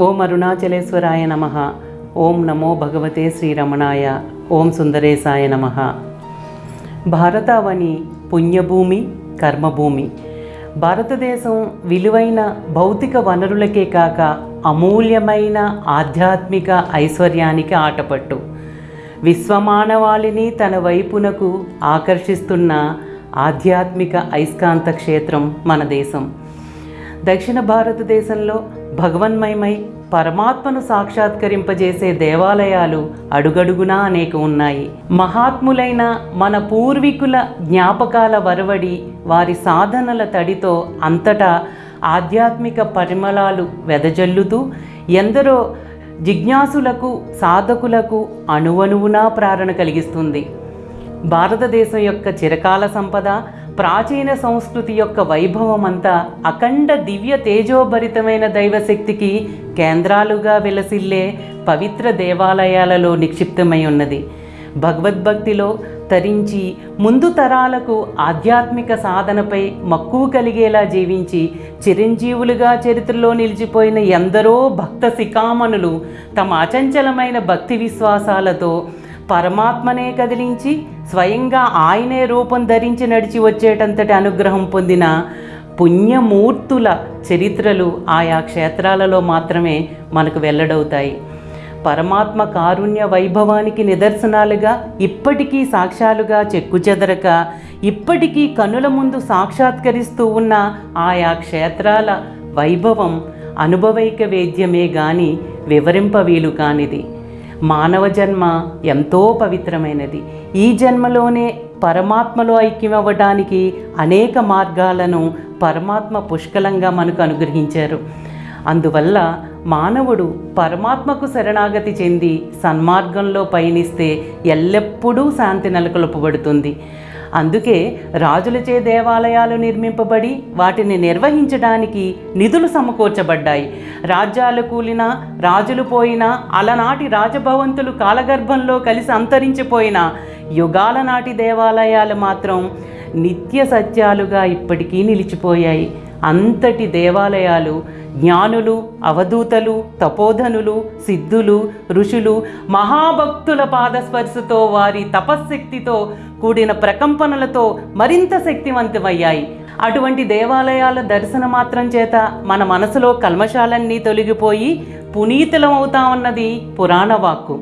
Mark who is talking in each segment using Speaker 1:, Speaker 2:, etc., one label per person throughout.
Speaker 1: ఓం అరుణాచలేశ్వరాయ నమ. ఓం నమో భగవతే శ్రీరమణాయ. ఓం సుందరేశాయ నమ. భారతావని పుణ్యభూమి కర్మభూమి. భారతదేశం విలువైన భౌతిక వనరులకే కాక అమూల్యమైన ఆధ్యాత్మిక ఐశ్వర్యానికి ఆటపట్టు. విశ్వమానవాళిని తన వైపునకు ఆకర్షిస్తున్న ఆధ్యాత్మిక అయస్కాంత క్షేత్రం మన దేశం. దక్షిణ భారతదేశంలో భగవన్మయమై పరమాత్మను సాక్షాత్కరింపజేసే దేవాలయాలు అడుగడుగునా అనేక ఉన్నాయి. మహాత్ములైన మన పూర్వీకుల జ్ఞాపకాల వరవడి వారి సాధనల తడితో అంతటా ఆధ్యాత్మిక పరిమళాలు వెదజల్లుతూ ఎందరో జిజ్ఞాసులకు సాధకులకు అణువణువునా ప్రేరణ కలిగిస్తుంది. భారతదేశం యొక్క చిరకాల సంపద ప్రాచీన సంస్కృతి యొక్క వైభవం అంతా అఖండ దివ్య తేజోభరితమైన దైవశక్తికి కేంద్రాలుగా వెలసిల్లే పవిత్ర దేవాలయాలలో నిక్షిప్తమై ఉన్నది. భగవద్భక్తిలో తరించి ముందు తరాలకు ఆధ్యాత్మిక సాధనపై మక్కువ కలిగేలా జీవించి చిరంజీవులుగా చరిత్రలో నిలిచిపోయిన ఎందరో భక్త శిఖామణులు తమ అచంచలమైన భక్తి విశ్వాసాలతో పరమాత్మనే కదిలించి స్వయంగా ఆయనే రూపం ధరించి నడిచి వచ్చేటంతటి అనుగ్రహం పొందిన పుణ్యమూర్తుల చరిత్రలు ఆయా క్షేత్రాలలో మాత్రమే మనకు వెల్లడవుతాయి. పరమాత్మ కారుణ్య వైభవానికి నిదర్శనాలుగా ఇప్పటికీ సాక్ష్యాలుగా చెక్కుచెదరక ఇప్పటికీ కనుల ముందు సాక్షాత్కరిస్తూ ఉన్న ఆయా క్షేత్రాల వైభవం అనుభవైక వేద్యమే గాని వివరింప వీలు కానిది. మానవ జన్మ ఎంతో పవిత్రమైనది. ఈ జన్మలోనే పరమాత్మలో ఐక్యమవ్వడానికి అనేక మార్గాలను పరమాత్మ పుష్కలంగా మనకు అనుగ్రహించారు. అందువల్ల మానవుడు పరమాత్మకు శరణాగతి చెంది సన్మార్గంలో పయనిస్తే ఎల్లప్పుడూ శాంతి నెలకొల్పబడుతుంది. అందుకే రాజులచే దేవాలయాలు నిర్మింపబడి వాటిని నిర్వహించడానికి నిధులు సమకూర్చబడ్డాయి. రాజ్యాలు కూలినా రాజులు పోయినా అలనాటి రాజభవంతులు కాలగర్భంలో కలిసి అంతరించిపోయిన యుగాల నాటి దేవాలయాలు మాత్రం నిత్య సత్యాలుగా ఇప్పటికీ నిలిచిపోయాయి. అంతటి దేవాలయాలు జ్ఞానులు అవధూతలు తపోధనులు సిద్ధులు ఋషులు మహాభక్తుల పాదస్పర్శతో వారి తపశ్శక్తితో కూడిన ప్రకంపనలతో మరింత శక్తివంతమయ్యాయి. అటువంటి దేవాలయాల దర్శన మాత్రం చేత మన మనసులో కల్మశాలన్నీ తొలగిపోయి పునీతులమవుతామన్నది పురాణ వాక్కు.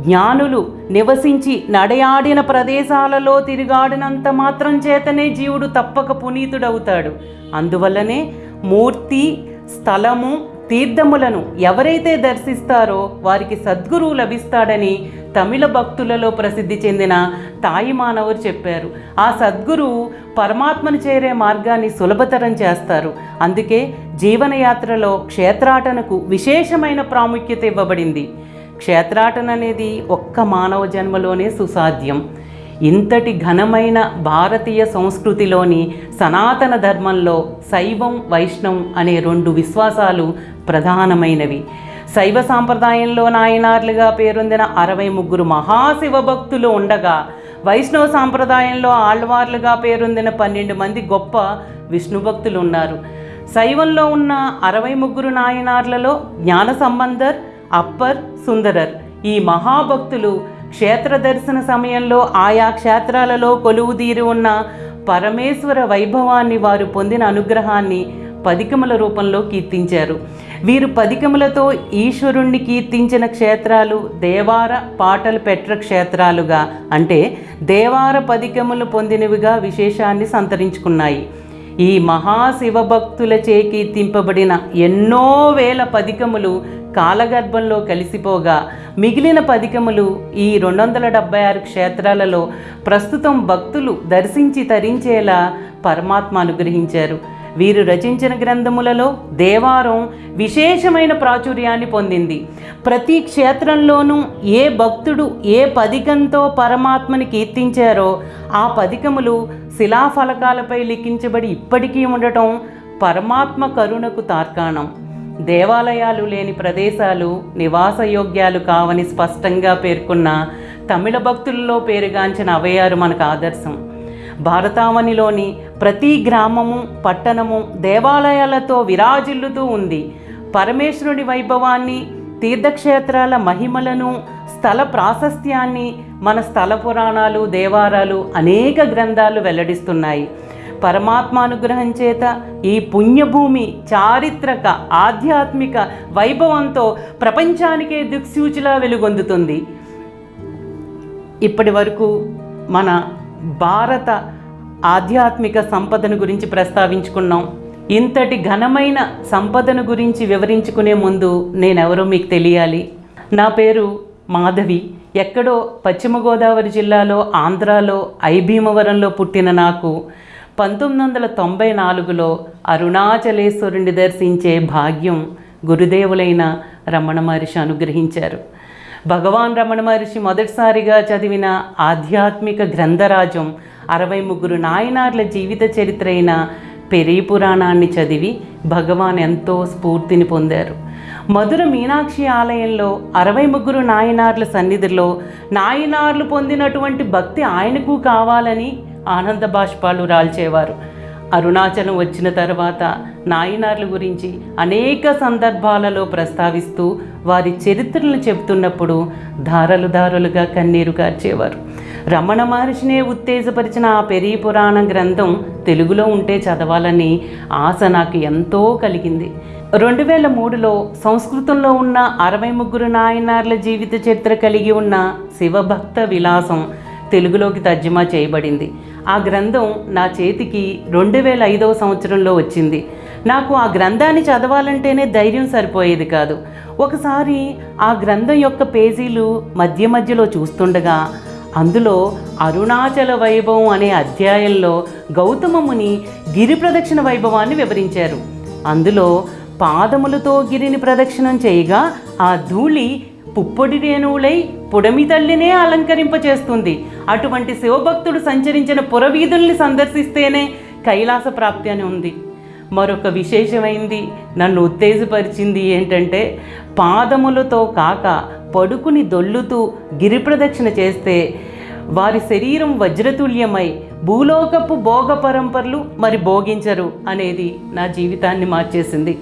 Speaker 1: జ్ఞానులు నివసించి నడయాడిన ప్రదేశాలలో తిరిగాడినంత మాత్రం చేతనే జీవుడు తప్పక పునీతుడవుతాడు. అందువల్లనే మూర్తి స్థలము తీర్థములను ఎవరైతే దర్శిస్తారో వారికి సద్గురువు లభిస్తాడని తమిళ భక్తులలో ప్రసిద్ధి చెందిన తాయి మానవులు చెప్పారు. ఆ సద్గురువు పరమాత్మను చేరే మార్గాన్ని సులభతరం చేస్తారు. అందుకే జీవనయాత్రలో క్షేత్రాటనకు విశేషమైన ప్రాముఖ్యత ఇవ్వబడింది. క్షేత్రాటన అనేది ఒక్క మానవ జన్మలోనే సుసాధ్యం. ఇంతటి ఘనమైన భారతీయ సంస్కృతిలోని సనాతన ధర్మంలో శైవం వైష్ణవం అనే రెండు విశ్వాసాలు ప్రధానమైనవి. శైవ సాంప్రదాయంలో నాయనార్లుగా పేరొందిన అరవై ముగ్గురు మహాశివ భక్తులు ఉండగా వైష్ణవ సాంప్రదాయంలో ఆళ్వార్లుగా పేరొందిన పన్నెండు మంది గొప్ప విష్ణు భక్తులు ఉన్నారు శైవంలో ఉన్న అరవై ముగ్గురు నాయనార్లలో జ్ఞాన సంబంధర్ అప్పర్ సుందరర్ ఈ మహాభక్తులు క్షేత్ర దర్శన సమయంలో ఆయా క్షేత్రాలలో కొలువుదీరి ఉన్న పరమేశ్వర వైభవాన్ని వారు పొందిన అనుగ్రహాన్ని పదికముల రూపంలో కీర్తించారు. వీరు పదికములతో ఈశ్వరుణ్ణి కీర్తించిన క్షేత్రాలు దేవార పాటలు పెట్ర క్షేత్రాలుగా అంటే దేవార పదికములు పొందినవిగా విశేషాన్ని సంతరించుకున్నాయి. ఈ మహాశివభక్తుల చేకీర్తింపబడిన ఎన్నో వేల పదికములు కాలగర్భంలో కలిసిపోగా మిగిలిన పదికములు ఈ రెండు వందల డెబ్బై ఆరు క్షేత్రాలలో ప్రస్తుతం భక్తులు దర్శించి తరించేలా పరమాత్మ అనుగ్రహించారు. వీరు రచించిన గ్రంథములలో దేవారం విశేషమైన ప్రాచుర్యాన్ని పొందింది. ప్రతి క్షేత్రంలోనూ ఏ భక్తుడు ఏ పదికంతో పరమాత్మని కీర్తించారో ఆ పదికములు శిలాఫలకాలపై లిఖించబడి ఇప్పటికీ ఉండటం పరమాత్మ కరుణకు తార్కాణం. దేవాలయాలు లేని ప్రదేశాలు నివాసయోగ్యాలు కావని స్పష్టంగా పేర్కొన్న తమిళ భక్తుల్లో పేరుగాంచిన అవయారు మనకు ఆదర్శం. భారతావనిలోని ప్రతి గ్రామము పట్టణము దేవాలయాలతో విరాజిల్లుతూ ఉంది. పరమేశ్వరుడి వైభవాన్ని తీర్థక్షేత్రాల మహిమలను స్థల ప్రాశస్త్యాన్ని మన స్థల పురాణాలు దేవారాలు అనేక గ్రంథాలు వెల్లడిస్తున్నాయి. పరమాత్మానుగ్రహం చేత ఈ పుణ్యభూమి చారిత్రక ఆధ్యాత్మిక వైభవంతో ప్రపంచానికే దిక్సూచిలా వెలుగొందుతుంది. ఇప్పటి వరకు మన భారత ఆధ్యాత్మిక సంపదను గురించి ప్రస్తావించుకున్నాం. ఇంతటి ఘనమైన సంపదను గురించి వివరించుకునే ముందు నేనెవరో మీకు తెలియాలి. నా పేరు మాధవి. ఎక్కడో పశ్చిమ గోదావరి జిల్లాలో ఆంధ్రాలో ఐభీమవరంలో పుట్టిన నాకు పంతొమ్మిది వందల తొంభై నాలుగులో అరుణాచలేశ్వరుని దర్శించే భాగ్యం గురుదేవులైన రమణ మహర్షి అనుగ్రహించారు. భగవాన్ రమణ మహర్షి మొదటిసారిగా చదివిన ఆధ్యాత్మిక గ్రంథరాజం అరవై ముగ్గురు నాయనార్ల జీవిత చరిత్ర అయిన పెరీ పురాణాన్ని చదివి భగవాన్ ఎంతో స్ఫూర్తిని పొందారు. మధుర మీనాక్షి ఆలయంలో అరవై ముగ్గురు నాయనార్ల సన్నిధిలో నాయనార్లు పొందినటువంటి భక్తి ఆయనకు కావాలని ఆనంద బాష్పాలు రాల్చేవారు. అరుణాచలం వచ్చిన తర్వాత నాయనార్ల గురించి అనేక సందర్భాలలో ప్రస్తావిస్తూ వారి చరిత్రలను చెబుతున్నప్పుడు ధారలు ధారలుగా కన్నీరు కార్చేవారు. రమణ మహర్షినే ఉత్తేజపరిచిన ఆ పెరీ పురాణ గ్రంథం తెలుగులో ఉంటే చదవాలని ఆశ నాకు ఎంతో కలిగింది. రెండు వేల మూడులో సంస్కృతంలో ఉన్న అరవై ముగ్గురు నాయనార్ల జీవిత చరిత్ర కలిగి ఉన్న శివభక్త విలాసం తెలుగులోకి తర్జుమా చేయబడింది. ఆ గ్రంథం నా చేతికి రెండు వేల ఐదవ సంవత్సరంలో వచ్చింది. నాకు ఆ గ్రంథాన్ని చదవాలంటేనే ధైర్యం సరిపోయేది కాదు. ఒకసారి ఆ గ్రంథం యొక్క పేజీలు మధ్య మధ్యలో చూస్తుండగా అందులో అరుణాచల వైభవం అనే అధ్యాయంలో గౌతమముని గిరి ప్రదక్షిణ వైభవాన్ని వివరించారు. అందులో పాదములతో గిరిని ప్రదక్షిణం చేయగా ఆ ధూళి పుప్పొడి రేణువులై పుడమి తల్లినే అలంకరింపచేస్తుంది. అటువంటి శివభక్తుడు సంచరించిన పురవీధుల్ని సందర్శిస్తేనే కైలాస ప్రాప్తి అని ఉంది. మరొక విశేషమైంది నన్ను ఉత్తేజపరిచింది ఏంటంటే పాదములతో కాక పడుకుని దొల్లుతూ గిరి ప్రదక్షిణ చేస్తే వారి శరీరం వజ్రతుల్యమై భూలోకపు భోగ పరంపరలు మరి భోగించరు అనేది నా జీవితాన్ని మార్చేసింది.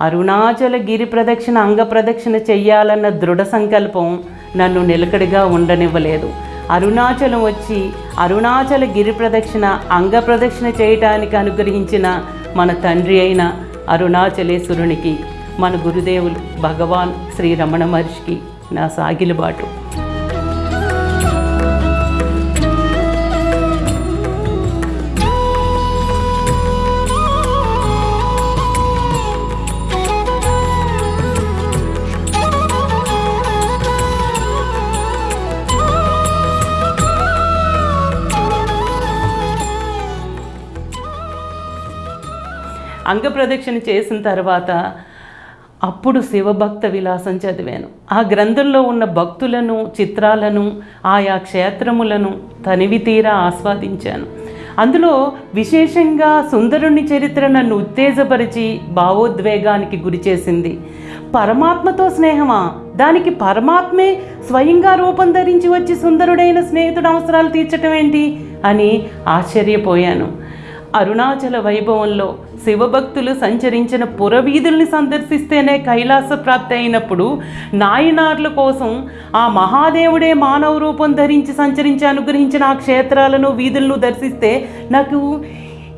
Speaker 1: అరుణాచల గిరి ప్రదక్షిణ అంగ ప్రదక్షిణ చెయ్యాలన్న దృఢ సంకల్పం నన్ను నిలకడగా ఉండనివ్వలేదు. అరుణాచలం వచ్చి అరుణాచల గిరి ప్రదక్షిణ అంగ ప్రదక్షిణ చేయటానికి అనుగ్రహించిన మన తండ్రి అయిన అరుణాచలేశ్వరునికి మన గురుదేవులు భగవాన్ శ్రీ రమణ మహర్షికి నా సాగిలబాటు. అంగప్రదక్షిణ చేసిన తర్వాత అప్పుడు శివభక్త విలాసం చదివాను. ఆ గ్రంథంలో ఉన్న భక్తులను చిత్రాలను ఆయా క్షేత్రములను తనివి తీరా ఆస్వాదించాను. అందులో విశేషంగా సుందరుని చరిత్ర నన్ను ఉత్తేజపరిచి భావోద్వేగానికి గురిచేసింది పరమాత్మతో స్నేహమా? దానికి పరమాత్మే స్వయంగా రూపం ధరించి వచ్చి సుందరుడైన స్నేహితుడు అవసరాలు తీర్చటం ఏంటి? అని ఆశ్చర్యపోయాను. అరుణాచల వైభవంలో శివభక్తులు సంచరించిన పురవీధుల్ని సందర్శిస్తేనే కైలాస ప్రాప్తి అయినప్పుడు నాయనార్ల కోసం ఆ మహాదేవుడే మానవ రూపం ధరించి సంచరించి అనుగ్రహించిన ఆ క్షేత్రాలను వీధులను దర్శిస్తే నాకు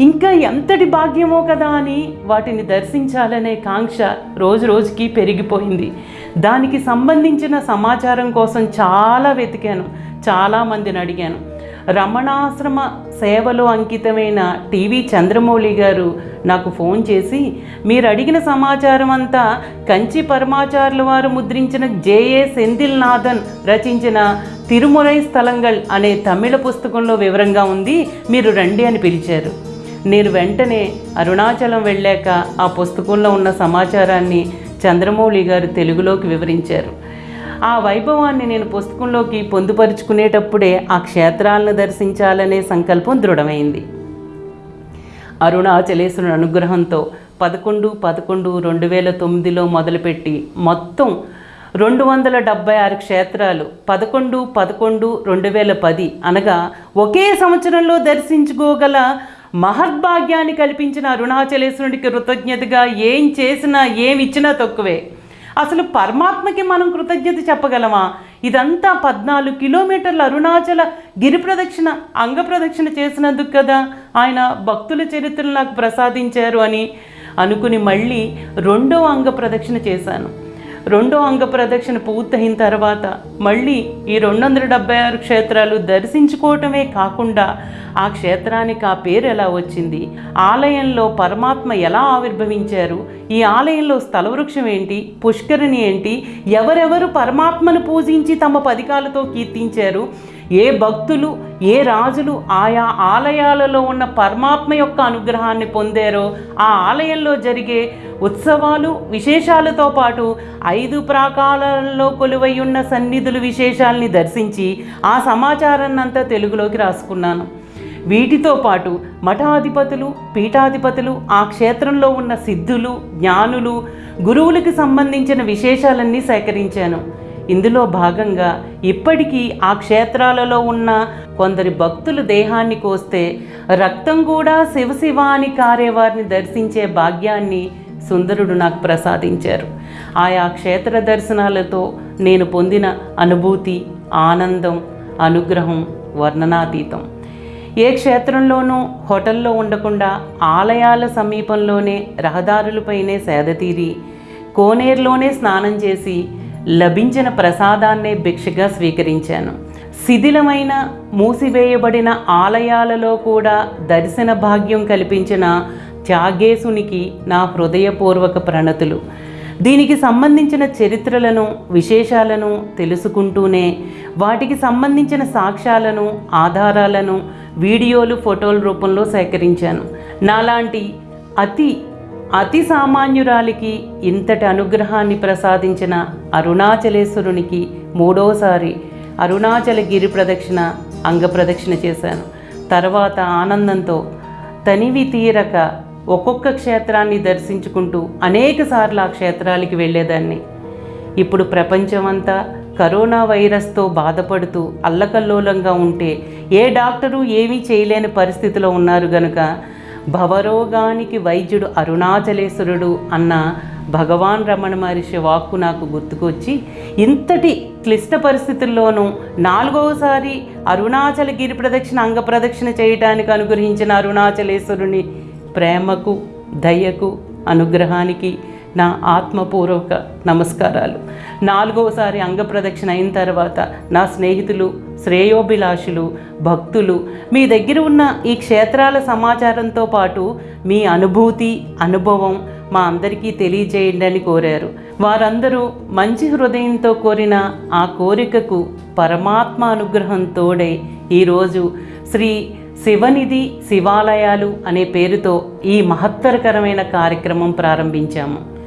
Speaker 1: ఇంకా ఎంతటి భాగ్యమో కదా అని వాటిని దర్శించాలనే కాంక్ష రోజు రోజుకి పెరిగిపోయింది. దానికి సంబంధించిన సమాచారం కోసం చాలా వెతికాను చాలామందిని అడిగాను. రమణాశ్రమ సేవలో అంకితమైన టీవీ చంద్రమౌళి గారు నాకు ఫోన్ చేసి మీరు అడిగిన సమాచారం అంతా కంచి పరమాచారుల వారు ముద్రించిన జేఏ సెందిల్నాథన్ రచించిన తిరుమురై స్థలంగల్ అనే తమిళ పుస్తకంలో వివరంగా ఉంది మీరు రండి అని పిలిచారు. నేను వెంటనే అరుణాచలం వెళ్ళాక ఆ పుస్తకంలో ఉన్న సమాచారాన్ని చంద్రమౌళి గారు తెలుగులోకి వివరించారు. ఆ వైభవాన్ని నేను పుస్తకంలోకి పొందుపరుచుకునేటప్పుడే ఆ క్షేత్రాలను దర్శించాలనే సంకల్పం దృఢమైంది. అరుణాచలేశ్వరుని అనుగ్రహంతో పదకొండు పదకొండు రెండు వేల తొమ్మిదిలో మొదలుపెట్టి మొత్తం రెండు వందల డెబ్బై ఆరు క్షేత్రాలు పదకొండు పదకొండు రెండు వేల పది అనగా ఒకే సంవత్సరంలో దర్శించుకోగల మహద్భాగ్యాన్ని కల్పించిన అరుణాచలేశ్వరుడికి కృతజ్ఞతగా ఏం చేసినా ఏమి ఇచ్చినా తక్కువే. అసలు పరమాత్మకి మనం కృతజ్ఞత చెప్పగలమా? ఇదంతా పద్నాలుగు కిలోమీటర్ల అరుణాచల గిరి ప్రదక్షిణ అంగ ప్రదక్షిణ చేసినందుకు కదా ఆయన భక్తుల చరిత్రలు నాకు ప్రసాదించారు అని అనుకుని మళ్ళీ రెండో అంగ ప్రదక్షిణ చేశాను. రెండో అంగ ప్రదక్షిణ పూర్తయిన తర్వాత మళ్ళీ ఈ రెండు వందల డెబ్బై ఆరు క్షేత్రాలు దర్శించుకోవటమే కాకుండా ఆ క్షేత్రానికి ఆ పేరు ఎలా వచ్చింది? ఆలయంలో పరమాత్మ ఎలా ఆవిర్భవించారు? ఈ ఆలయంలో స్థలవృక్షం ఏంటి? పుష్కరిణి ఏంటి? ఎవరెవరు పరమాత్మను పూజించి తమ పదికాలతో కీర్తించారు? ఏ భక్తులు ఏ రాజులు ఆయా ఆలయాలలో ఉన్న పరమాత్మ యొక్క అనుగ్రహాన్ని పొందారో ఆ ఆలయంలో జరిగే ఉత్సవాలు విశేషాలతో పాటు ఐదు ప్రాకాలలో కొలువై ఉన్న సన్నిధులు విశేషాల్ని దర్శించి ఆ సమాచారాన్ని అంతా తెలుగులోకి రాసుకున్నాను. వీటితో పాటు మఠాధిపతులు పీఠాధిపతులు ఆ క్షేత్రంలో ఉన్న సిద్ధులు జ్ఞానులు గురువులకు సంబంధించిన విశేషాలన్నీ సేకరించాను. ఇందులో భాగంగా ఇప్పటికీ ఆ క్షేత్రాలలో ఉన్న కొందరి భక్తులు దేహాన్ని కోస్తే రక్తం కూడా శివశివ అని కారేవారిని దర్శించే భాగ్యాన్ని సుందరుడు నాకు ప్రసాదించారు. ఆయా క్షేత్ర దర్శనాలతో నేను పొందిన అనుభూతి ఆనందం అనుగ్రహం వర్ణనాతీతం. ఏ క్షేత్రంలోనూ హోటల్లో ఉండకుండా ఆలయాల సమీపంలోనే రహదారులపైనే సేదతీరి కోనేరులోనే స్నానం చేసి లభించిన ప్రసాదాన్నే భిక్షగా స్వీకరించాను. శిథిలమైన మూసివేయబడిన ఆలయాలలో కూడా దర్శన భాగ్యం కల్పించిన త్యాగేశునికి నా హృదయపూర్వక ప్రణతులు. దీనికి సంబంధించిన చరిత్రలను విశేషాలను తెలుసుకుంటూనే వాటికి సంబంధించిన సాక్ష్యాలను ఆధారాలను వీడియోలు ఫోటోల రూపంలో సేకరించాను. నాలాంటి అతి అతి సామాన్యురాలికి ఇంతటి అనుగ్రహాన్ని ప్రసాదించిన అరుణాచలేశ్వరునికి మూడోసారి అరుణాచల గిరి ప్రదక్షిణ అంగ ప్రదక్షిణ చేశాను. తర్వాత ఆనందంతో తనివి తీరక ఒక్కొక్క క్షేత్రాన్ని దర్శించుకుంటూ అనేకసార్లు ఆ క్షేత్రాలకి వెళ్ళేదాన్ని. ఇప్పుడు ప్రపంచమంతా కరోనా వైరస్తో బాధపడుతూ అల్లకల్లోలంగా ఉంటే ఏ డాక్టరు ఏమీ చేయలేని పరిస్థితిలో ఉన్నారు గనుక భవరోగానికి వైద్యుడు అరుణాచలేశ్వరుడు అన్న భగవాన్ రమణ మహర్షి వాక్కు నాకు గుర్తుకొచ్చి ఇంతటి క్లిష్ట పరిస్థితుల్లోనూ నాలుగవసారి అరుణాచల గిరి ప్రదక్షిణ అంగ ప్రదక్షిణ చేయడానికి అనుగ్రహించిన అరుణాచలేశ్వరుని ప్రేమకు దయకు అనుగ్రహానికి నా ఆత్మపూర్వక నమస్కారాలు. నాలుగవసారి అంగప్రదక్షిణ అయిన తర్వాత నా స్నేహితులు శ్రేయోభిలాషులు భక్తులు మీ దగ్గర ఉన్న ఈ క్షేత్రాల సమాచారంతో పాటు మీ అనుభూతి అనుభవం మా అందరికీ తెలియజేయండి అని కోరారు. వారందరూ మంచి హృదయంతో కోరిన ఆ కోరికకు పరమాత్మ అనుగ్రహంతోడే ఈరోజు శ్రీ శివనిధి శివాలయాలు అనే పేరుతో ఈ మహత్తరకరమైన కార్యక్రమం ప్రారంభించాము.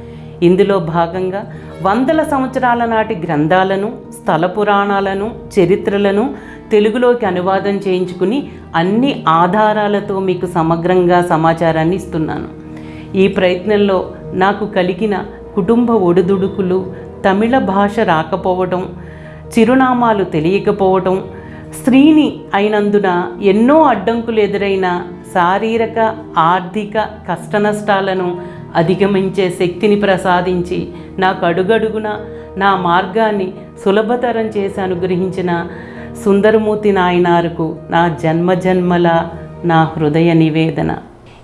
Speaker 1: ఇందులో భాగంగా వందల సంవత్సరాల నాటి గ్రంథాలను స్థల పురాణాలను చరిత్రలను తెలుగులోకి అనువాదం చేయించుకుని అన్ని ఆధారాలతో మీకు సమగ్రంగా సమాచారాన్ని ఇస్తున్నాను. ఈ ప్రయత్నంలో నాకు కలిగిన కుటుంబ ఒడిదుడుకులు తమిళ భాష రాకపోవడం చిరునామాలు తెలియకపోవడం స్త్రీని అయినందున ఎన్నో అడ్డంకులు ఎదురైన శారీరక ఆర్థిక కష్టనష్టాలను అధిగమించే శక్తిని ప్రసాదించి నాకు అడుగడుగున నా మార్గాన్ని సులభతరం చేసి అనుగ్రహించిన సుందరమూర్తి నాయనారుకు నా జన్మజన్మల నా హృదయ నివేదన.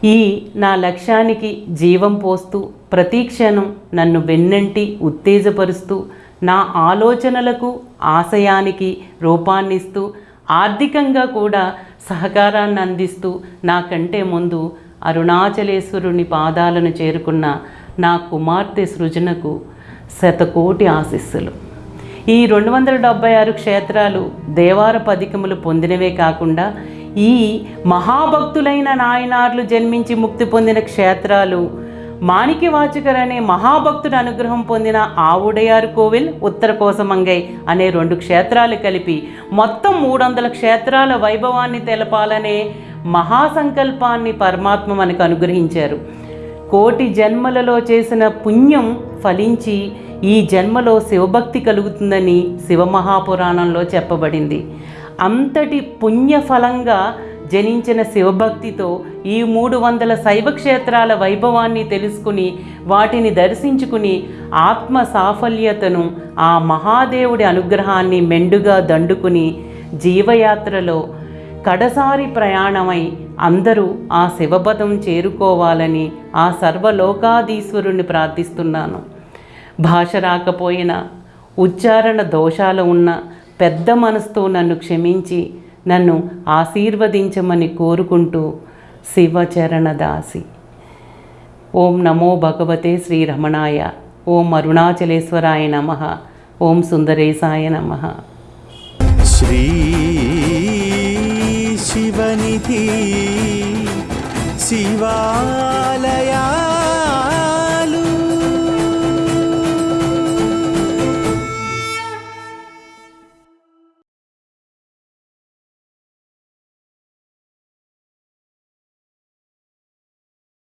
Speaker 1: ఈ నా లక్ష్యానికి జీవం పోస్తూ ప్రతీక్షణం నన్ను వెన్నంటి ఉత్తేజపరుస్తూ నా ఆలోచనలకు ఆశయానికి రూపాన్నిస్తూ ఆర్థికంగా కూడా సహకారాన్ని అందిస్తూ నాకంటే ముందు అరుణాచలేశ్వరుని పాదాలను చేరుకున్న నా కుమార్తె సృజనకు శతకోటి ఆశీస్సులు. ఈ రెండు వందల డెబ్బై ఆరు క్షేత్రాలు దేవార పదికములు పొందినవే కాకుండా ఈ మహాభక్తులైన నాయనార్లు జన్మించి ముక్తి పొందిన క్షేత్రాలు మాణిక్యవాచకర్ అనే మహాభక్తుడి అనుగ్రహం పొందిన ఆవుడయారు కోవిల్ ఉత్తర కోసమంగై అనే రెండు క్షేత్రాలు కలిపి మొత్తం మూడు వందల క్షేత్రాల వైభవాన్ని తెలపాలనే మహాసంకల్పాన్ని పరమాత్మ మనకు అనుగ్రహించారు. కోటి జన్మలలో చేసిన పుణ్యం ఫలించి ఈ జన్మలో శివభక్తి కలుగుతుందని శివమహాపురాణంలో చెప్పబడింది. అంతటి పుణ్యఫలంగా జనించిన శివభక్తితో ఈ మూడు వందల శైవక్షేత్రాల వైభవాన్ని తెలుసుకుని వాటిని దర్శించుకుని ఆత్మ సాఫల్యతను ఆ మహాదేవుడి అనుగ్రహాన్ని మెండుగా దండుకుని జీవయాత్రలో కడసారి ప్రయాణమై అందరూ ఆ శివపదం చేరుకోవాలని ఆ సర్వలోకాధీశ్వరుణ్ణి ప్రార్థిస్తున్నాను. భాష రాకపోయినా ఉచ్చారణ దోషాలు ఉన్న పెద్ద మనసుతో నన్ను క్షమించి నన్ను ఆశీర్వదించమని కోరుకుంటూ శివచరణదాసి. ఓం నమో భగవతే శ్రీరమణాయ. ఓం అరుణాచలేశ్వరాయ నమ. ఓం సుందరేశాయ నమః.
Speaker 2: శ్రీ शिवनिधि शिवालया